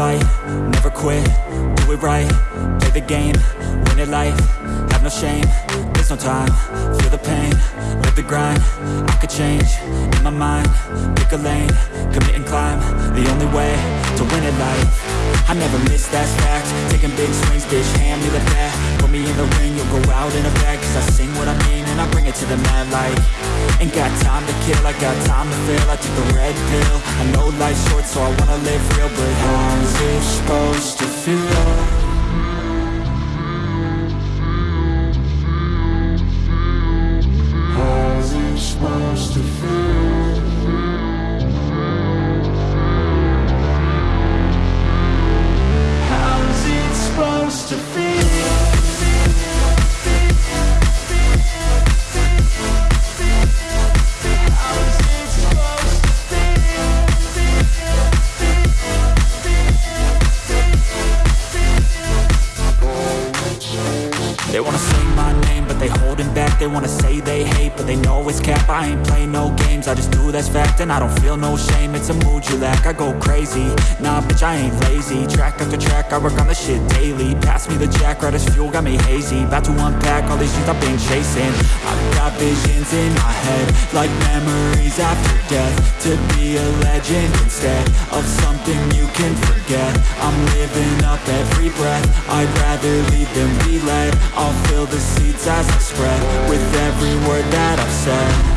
fight, never quit, do it right, play the game, win it life, have no shame, no time, feel the pain, live the grind, I could change, in my mind, pick a lane, commit and climb, the only way to win it life. I never miss, that's fact, taking big swings, bitch, hand me the bat, put me in the ring, you'll go out in a bag, cause I sing what I mean and I bring it to the mad light. Ain't got time to kill, I got time to feel. I took the red pill. I know life's short so I wanna live real But how's it supposed to feel? My name, but they holding back. They wanna say they hate, but they know it's cap. I ain't play no games, I just do that's fact And I don't feel no shame, it's a mood you lack I go crazy, nah bitch I ain't lazy. Track after track, I work on the shit daily. Pass me the jack, right as fuel, got me hazy. About to unpack all these things I've been chasing. I've got visions in my head Like memories after death. To be a legend instead Of something you can forget. I'm living up every breath. I'd rather leave than be led I'll fill the seats as I spread With every word that I've said